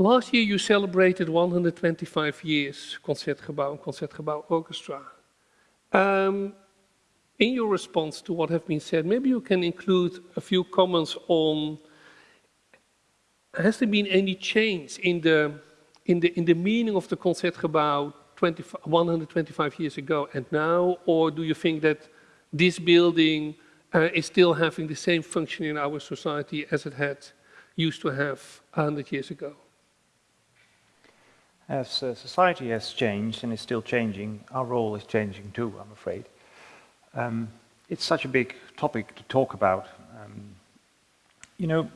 Last year you celebrated 125 years Concertgebouw and Concertgebouw Orchestra. Um, in your response to what have been said, maybe you can include a few comments on has there been any change in the in the in the meaning of the Concertgebouw 20, 125 years ago and now, or do you think that this building uh, is still having the same function in our society as it had used to have 100 years ago? As uh, society has changed and is still changing, our role is changing too, I'm afraid. Um, it's such a big topic to talk about. Um, you know,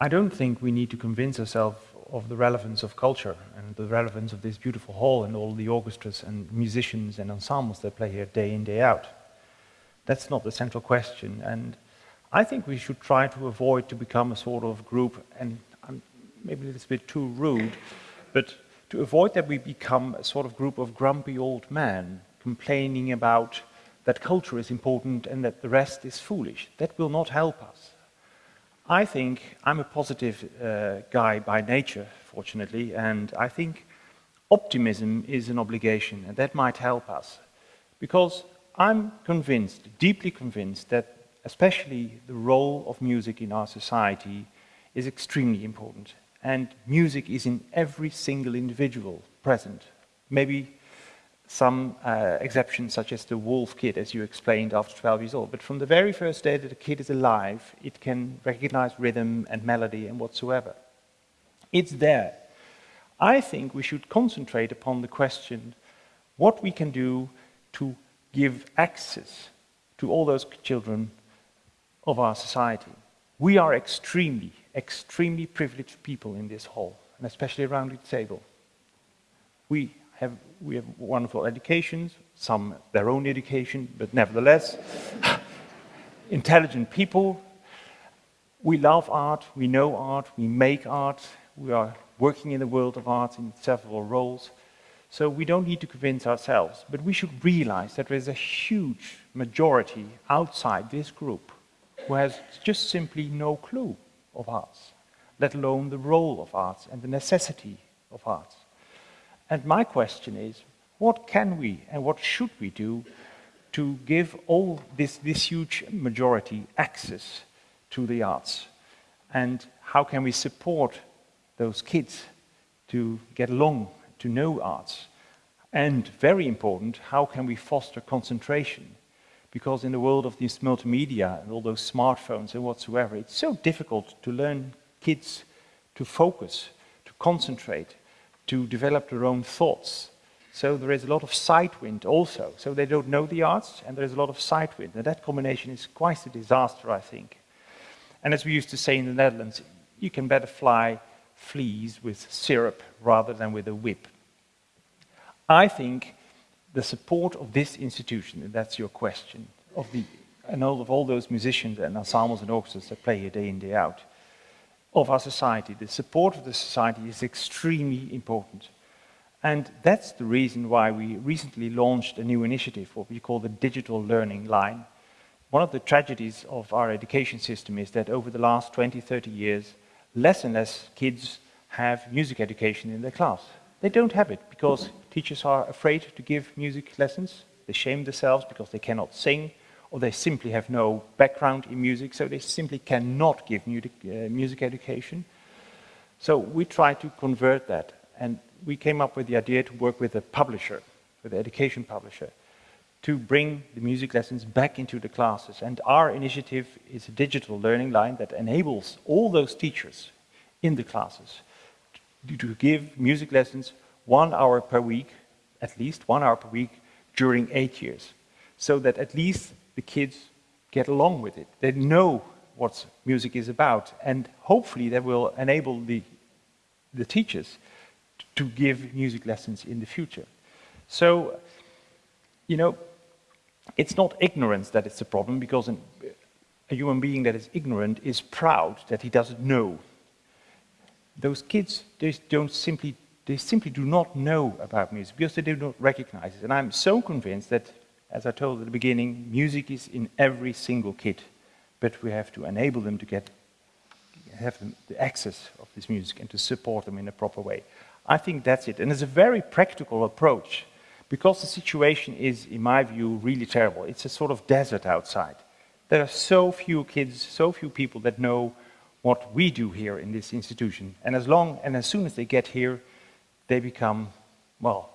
I don't think we need to convince ourselves of the relevance of culture and the relevance of this beautiful hall and all the orchestras and musicians and ensembles that play here day in, day out. That's not the central question. And I think we should try to avoid to become a sort of group, and I'm maybe it's a little bit too rude, but to avoid that we become a sort of group of grumpy old men complaining about that culture is important and that the rest is foolish. That will not help us. I think I'm a positive uh, guy by nature, fortunately, and I think optimism is an obligation, and that might help us. Because I'm convinced, deeply convinced, that especially the role of music in our society is extremely important and music is in every single individual present. Maybe some uh, exceptions, such as the wolf kid, as you explained, after 12 years old. But from the very first day that a kid is alive, it can recognize rhythm and melody and whatsoever. It's there. I think we should concentrate upon the question what we can do to give access to all those children of our society. We are extremely, extremely privileged people in this hall, and especially around the table. We have, we have wonderful educations, some their own education, but nevertheless, intelligent people. We love art, we know art, we make art, we are working in the world of art in several roles. So we don't need to convince ourselves, but we should realize that there is a huge majority outside this group who has just simply no clue of arts, let alone the role of arts and the necessity of arts. And my question is, what can we and what should we do to give all this, this huge majority access to the arts? And how can we support those kids to get along, to know arts? And very important, how can we foster concentration? Because in the world of these multimedia and all those smartphones and whatsoever, it's so difficult to learn kids to focus, to concentrate, to develop their own thoughts. So there is a lot of sight wind also. So they don't know the arts and there is a lot of sight wind. And that combination is quite a disaster, I think. And as we used to say in the Netherlands, you can better fly fleas with syrup rather than with a whip. I think the support of this institution, and that's your question, of the, and all of all those musicians and ensembles and orchestras that play here day in, day out, of our society, the support of the society is extremely important. And that's the reason why we recently launched a new initiative, what we call the Digital Learning Line. One of the tragedies of our education system is that over the last 20, 30 years, less and less kids have music education in their class. They don't have it because teachers are afraid to give music lessons. They shame themselves because they cannot sing or they simply have no background in music, so they simply cannot give music, uh, music education. So we try to convert that and we came up with the idea to work with a publisher, with an education publisher, to bring the music lessons back into the classes. And our initiative is a digital learning line that enables all those teachers in the classes to give music lessons one hour per week, at least one hour per week, during eight years. So that at least the kids get along with it. They know what music is about. And hopefully that will enable the, the teachers to give music lessons in the future. So, you know, it's not ignorance that is the problem, because an, a human being that is ignorant is proud that he doesn't know those kids, they don't simply, they simply do not know about music because they do not recognize it. And I'm so convinced that, as I told at the beginning, music is in every single kid, but we have to enable them to get have the access of this music and to support them in a proper way. I think that's it. And it's a very practical approach because the situation is, in my view, really terrible. It's a sort of desert outside. There are so few kids, so few people that know what we do here in this institution. And as long and as soon as they get here, they become, well,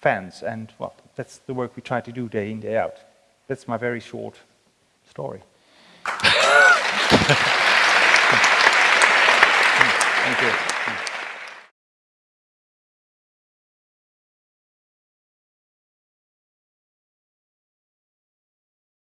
fans. And well, that's the work we try to do day in, day out. That's my very short story. Thank you.